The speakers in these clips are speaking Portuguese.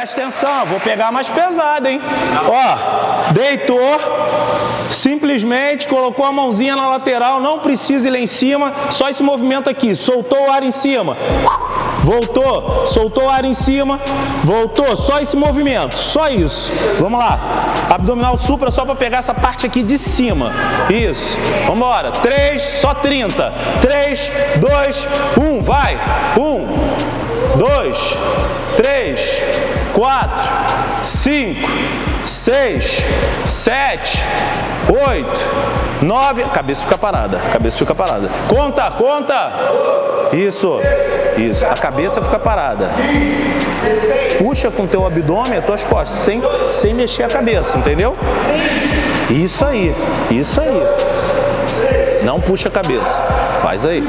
Presta atenção, vou pegar mais pesado, hein? Ó, deitou, simplesmente colocou a mãozinha na lateral, não precisa ir lá em cima, só esse movimento aqui, soltou o ar em cima. Voltou, soltou o ar em cima, voltou, só esse movimento, só isso. Vamos lá, abdominal supra só para pegar essa parte aqui de cima. Isso, vamos embora. 3, só 30. 3, 2, 1, vai. 1, 2, 3, 4, 5, 6, 7, 8, 9. Cabeça fica parada. Cabeça fica parada. Conta, conta. Isso, isso. A cabeça fica parada. Puxa com teu abdômen as tuas costas, sem, sem mexer a cabeça, entendeu? Isso aí, isso aí. Não puxa a cabeça. Faz aí.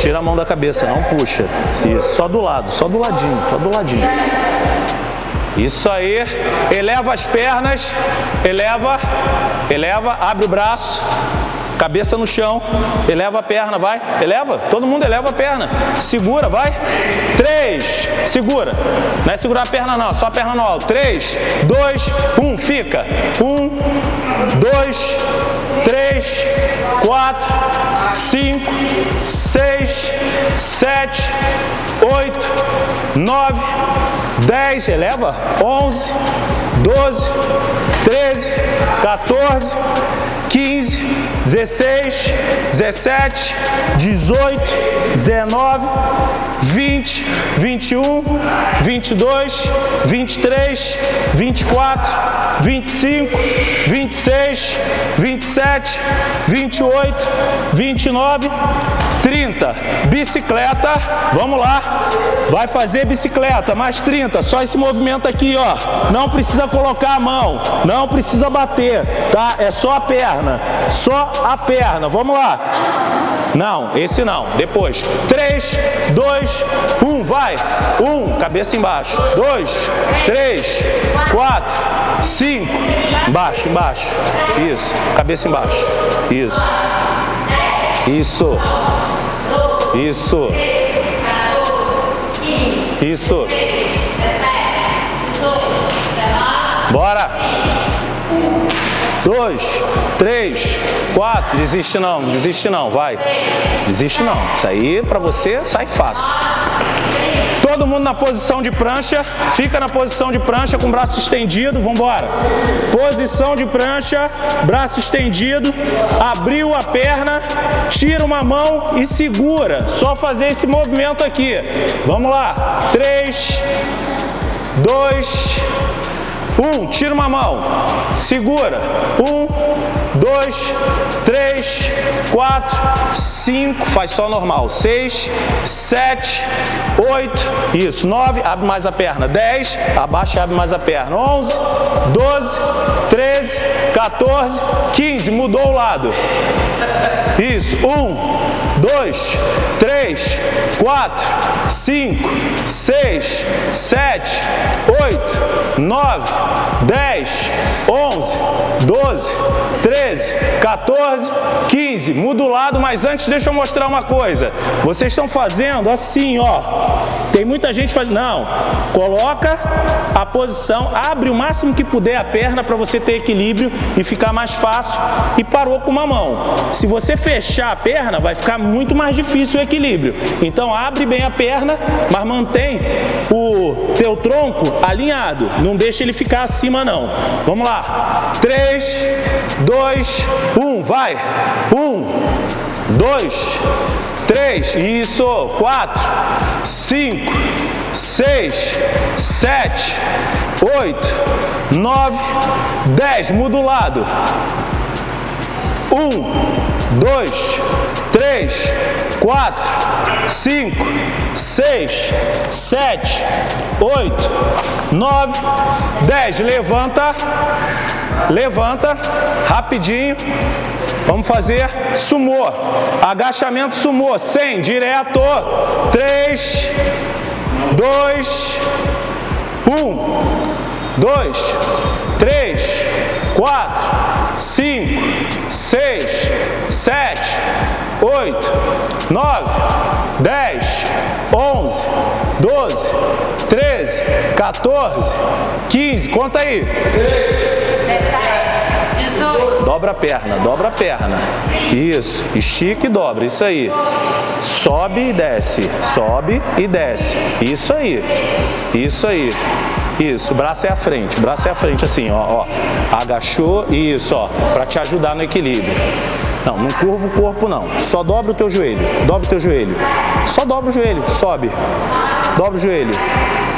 Tira a mão da cabeça, não puxa. Isso, só do lado, só do ladinho, só do ladinho. Isso aí. Eleva as pernas, eleva, eleva, abre o braço, cabeça no chão, eleva a perna, vai, eleva, todo mundo eleva a perna, segura, vai, três, segura, não é segurar a perna não, só a perna no alto, três, dois, um, fica, um, dois, três, quatro, cinco, seis, sete, oito, nove, dez, eleva, onze, doze, treze, 14, 15, 16, 17, 18, 19, 20, 21, 22, 23, 24, 25, 26, 27, 28, 29, 30. Bicicleta, vamos lá. Vai fazer bicicleta, mais 30. Só esse movimento aqui, ó. Não precisa colocar a mão, não precisa bater, tá? É só a perna, só a perna. Vamos lá. Não, esse não. Depois. 3, 2, 1, vai. 1, cabeça embaixo. 2, 3, 4, 5. Embaixo, embaixo. Isso. Cabeça embaixo. Isso. Isso. Isso. Isso. Bora. Dois, três, quatro. Desiste não, desiste não, vai. Desiste não. Isso aí para você sai fácil. Todo mundo na posição de prancha, fica na posição de prancha com o braço estendido, vamos embora. Posição de prancha, braço estendido, abriu a perna, tira uma mão e segura. Só fazer esse movimento aqui. Vamos lá. Três, dois, um, tira uma mão, segura. Um, dois, três, quatro, cinco, faz só normal. Seis, sete, oito, isso. Nove, abre mais a perna. Dez, abaixa e abre mais a perna. Onze, doze, treze, 14, 15, mudou o lado. Isso, um, dois, três, quatro, cinco, seis, sete, oito, nove, dez, onze, doze, treze, 14, 15. Muda o lado, mas antes deixa eu mostrar uma coisa. Vocês estão fazendo assim, ó. Tem muita gente fazendo. Não, coloca a posição, abre o máximo que puder a perna para você ter equilíbrio e ficar mais fácil e parou com uma mão. Se você fechar a perna, vai ficar muito mais difícil o equilíbrio. Então abre bem a perna, mas mantém o teu tronco alinhado. Não deixa ele ficar acima não. Vamos lá. 3, 2, 1, vai. 1, 2, 3, isso, 4, 5, 6, 7, 8, 9, 10. Muda o lado. 1, 2, 3, 4, 5, 6, 7, 8, 9, 10. Levanta, levanta, rapidinho. Vamos fazer sumô. Agachamento sumô. 100, direto. 3, 2, 1, 2, 3, 4, 8, 9, 10, 11, 11, 12, 13, 14, 15. Conta aí. 18. Dobra a perna, dobra a perna. Isso, estica e dobra, isso aí. Sobe e desce, sobe e desce. Isso aí, isso aí. Isso, braço é à frente, braço é à frente assim, ó, ó. Agachou, isso, ó, para te ajudar no equilíbrio. Não, não curva o corpo não. Só dobra o teu joelho. Dobra o teu joelho. Só dobra o joelho. Sobe. Dobra o joelho.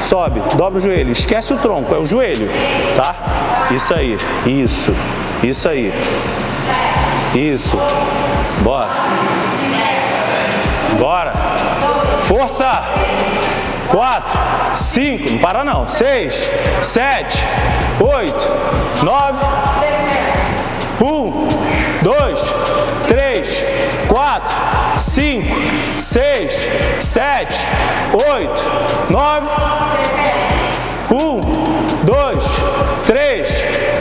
Sobe. Dobra o joelho. Esquece o tronco. É o joelho. Tá? Isso aí. Isso. Isso aí. Isso. Bora. Bora. Força. Quatro. 5, não para não, 6, 7, 8, 9, quatro, cinco, seis, sete, oito, nove. Um, dois, três,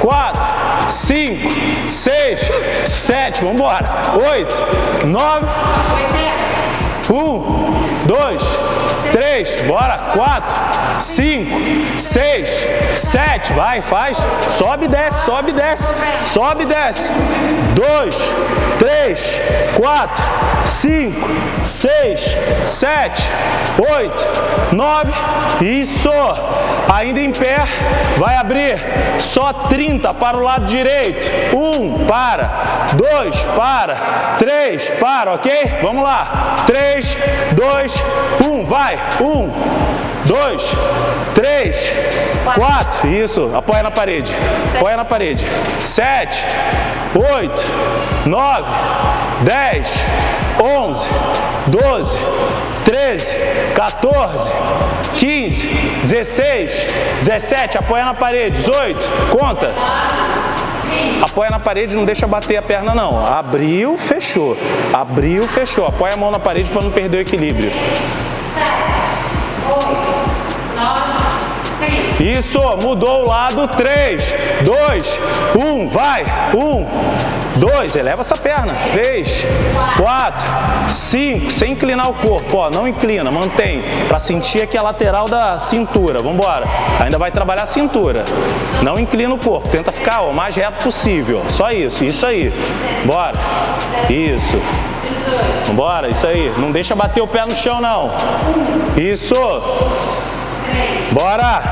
quatro, cinco, seis, sete, vamos embora. Oito, nove. Um, dois, bora, quatro, cinco, seis, sete, vai, faz, sobe e desce, sobe e desce, sobe e desce, dois, três, quatro, cinco, seis, sete, oito, nove, isso, ainda em pé, vai abrir, só 30 para o lado direito, um, para, dois, para, três, para, ok? Vamos lá, três, dois, um, vai, um, dois, três, quatro, isso, apoia na parede, apoia na parede, sete, oito, nove, dez, onze, doze, treze, 14, 15, 16, 17, apoia na parede, 18, conta. Apoia na parede, não deixa bater a perna não. Abriu, fechou. Abriu, fechou. Apoia a mão na parede para não perder o equilíbrio. Isso, mudou o lado. 3, 2, 1, vai. 1, 2, eleva essa perna. 3, 4, 5, sem inclinar o corpo. Ó, não inclina, mantém. Para sentir aqui a lateral da cintura. Vamos embora. Ainda vai trabalhar a cintura. Não inclina o corpo. Tenta ficar o mais reto possível. Só isso, isso aí. Bora. Isso. Vambora, isso aí. Não deixa bater o pé no chão, não. Isso. Bora.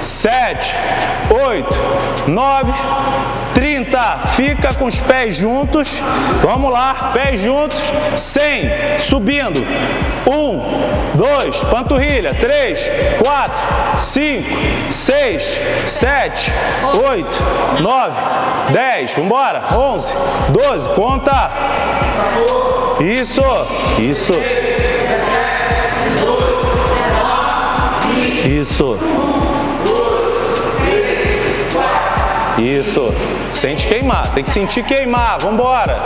Sete, oito, nove, trinta. Fica com os pés juntos. Vamos lá, pés juntos. Cem, subindo. Um, dois, panturrilha. Três, quatro, cinco, seis, sete, oito, nove, dez. Vambora. Onze, doze. Conta. Isso, isso. Isso. Isso. Sente queimar. Tem que sentir queimar. Vambora.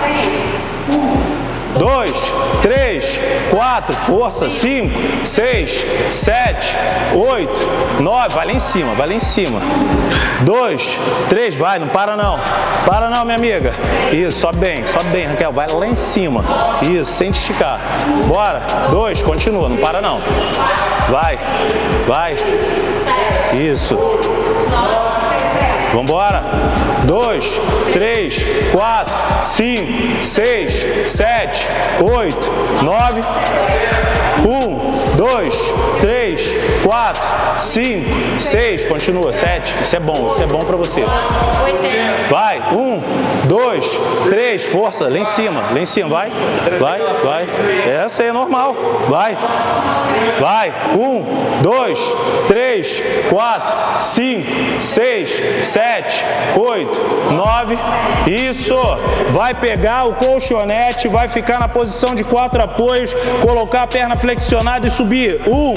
Dois, três, quatro, força, cinco, seis, sete, oito, nove, vai lá em cima, vai lá em cima. Dois, três, vai, não para não. Para não, minha amiga. Isso, sobe bem, sobe bem, Raquel, vai lá em cima. Isso, sente esticar. Bora. Dois, continua, não para não. Vai, vai. Isso. Vambora. Dois, três, quatro, cinco, seis, sete, oito, nove. Um, dois, três, quatro, cinco, seis. Continua. Sete. Isso é bom. Isso é bom pra você. 80. Vai. Um, dois, três. Força. Lá em cima. Lá em cima. Vai. Vai. Vai. Essa aí é normal. Vai. Vai. Um, dois, três, quatro, cinco, seis, sete, oito, nove. Isso. Vai pegar o colchonete, vai ficar na posição de quatro apoios, colocar a perna flexionada e subir. Um,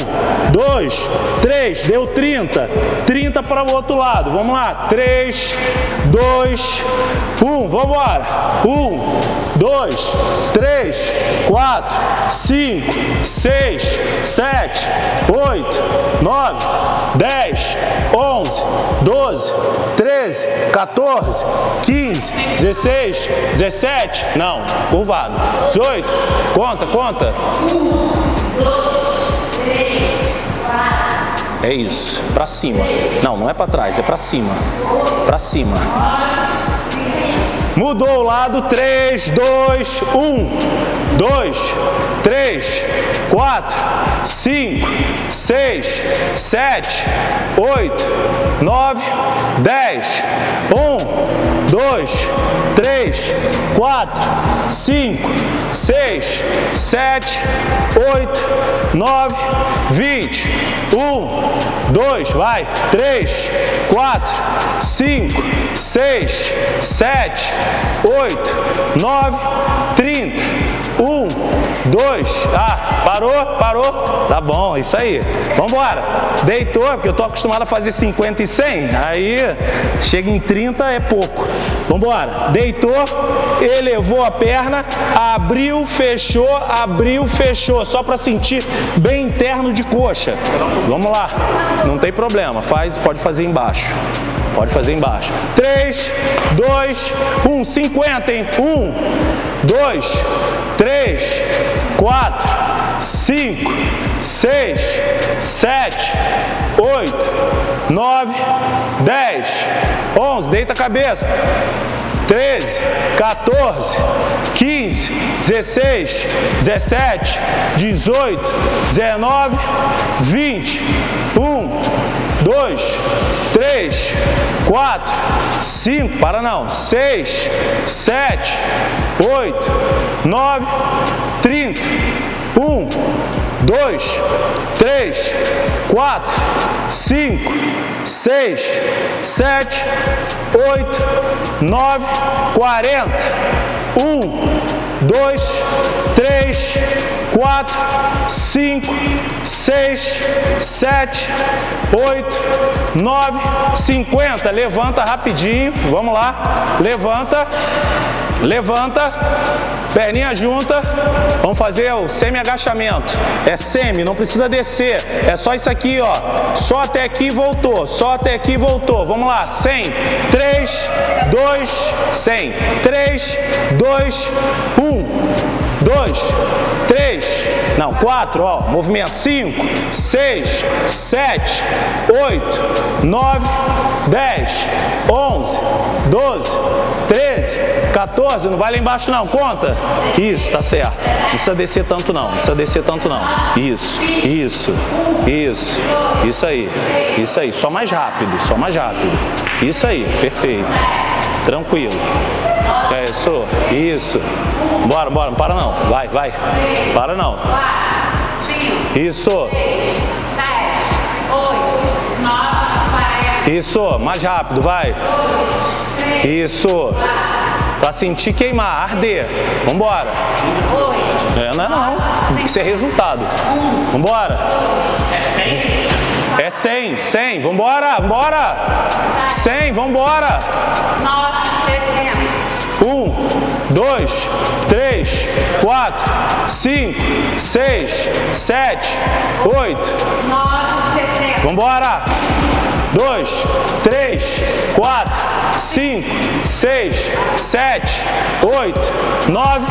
dois, três. Deu 30. 30 para o outro lado. Vamos lá. Três, dois, um. Vamos embora. Um, dois, três, quatro, cinco, seis, sete, oito, nove, dez, onze, doze, treze, 14, 15, 16, 17, não, curvado, 18, conta, conta. É isso, pra cima. Não, não é pra trás, é pra cima. Pra cima. Mudou o lado, 3, 2, 1, 2, 3, 4, 5, 6, 7, 8, 9, 10, 1, 2, 3, 4, 5, 6, 7, 8, 9, 20, 1, 2, vai, 3, 4, 5, 6, 7, 8, 9, 30, 1, 2, ah, parou, parou, tá bom, isso aí, vamos embora, deitou, porque eu tô acostumado a fazer 50 e 100, aí chega em 30 é pouco, vamos embora, deitou, elevou a perna, abriu, fechou, abriu, fechou, só para sentir bem interno de coxa, vamos lá, não tem problema, faz, pode fazer embaixo. Pode fazer embaixo. 3, 2, 1, 50, hein? 1, 2, 3, 4, 5, 6, 7, 8, 9, 10, 11. Deita a cabeça. 13, 14, 15, 16, 17, 18, 19, 20, 1, 2, 3, 4, 5, para não, 6, 7, 8, 9, 30, 1, 2, 3, 4, 5, 6, 7, 8, 9, 40, 1, 2, 3, 4, 5, 6, 7, 8, 9, 50. Levanta rapidinho, vamos lá. Levanta, levanta, perninha junta. Vamos fazer o semi-agachamento. É semi, não precisa descer. É só isso aqui, ó. Só até aqui voltou, só até aqui voltou. Vamos lá, 100, 3, 2, 100, 3, 2, 1 dois, três, não, quatro, ó, movimento, cinco, seis, sete, oito, nove, dez, onze, doze, treze, 14, não vai lá embaixo não, conta. Isso, tá certo. Não precisa descer tanto não, não precisa descer tanto não. Isso, isso, isso, isso aí, isso aí, só mais rápido, só mais rápido. Isso aí, perfeito. Tranquilo. É isso, isso. Bora, bora, não para não. Vai, vai. Para não. Isso. Isso, mais rápido, vai. Isso. Pra sentir queimar, arder. Vambora. É, não é não. Tem que ser resultado. Vambora. É 100, 100. Vambora, vambora. 100, vambora. 1, 2, 3, 4, 5, 6, 7, 8. Vamos embora. 2, 3, 4, 5, 6, 7, 8, 9,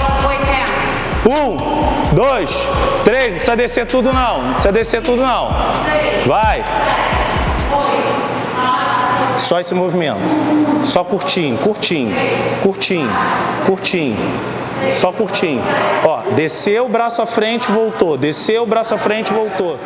1, 2, 3, não precisa descer tudo não, não precisa descer tudo não. Vai. Só esse movimento. Só curtinho, curtinho, curtinho, curtinho. Só curtinho. Ó, desceu o braço à frente, voltou. Desceu o braço à frente, voltou.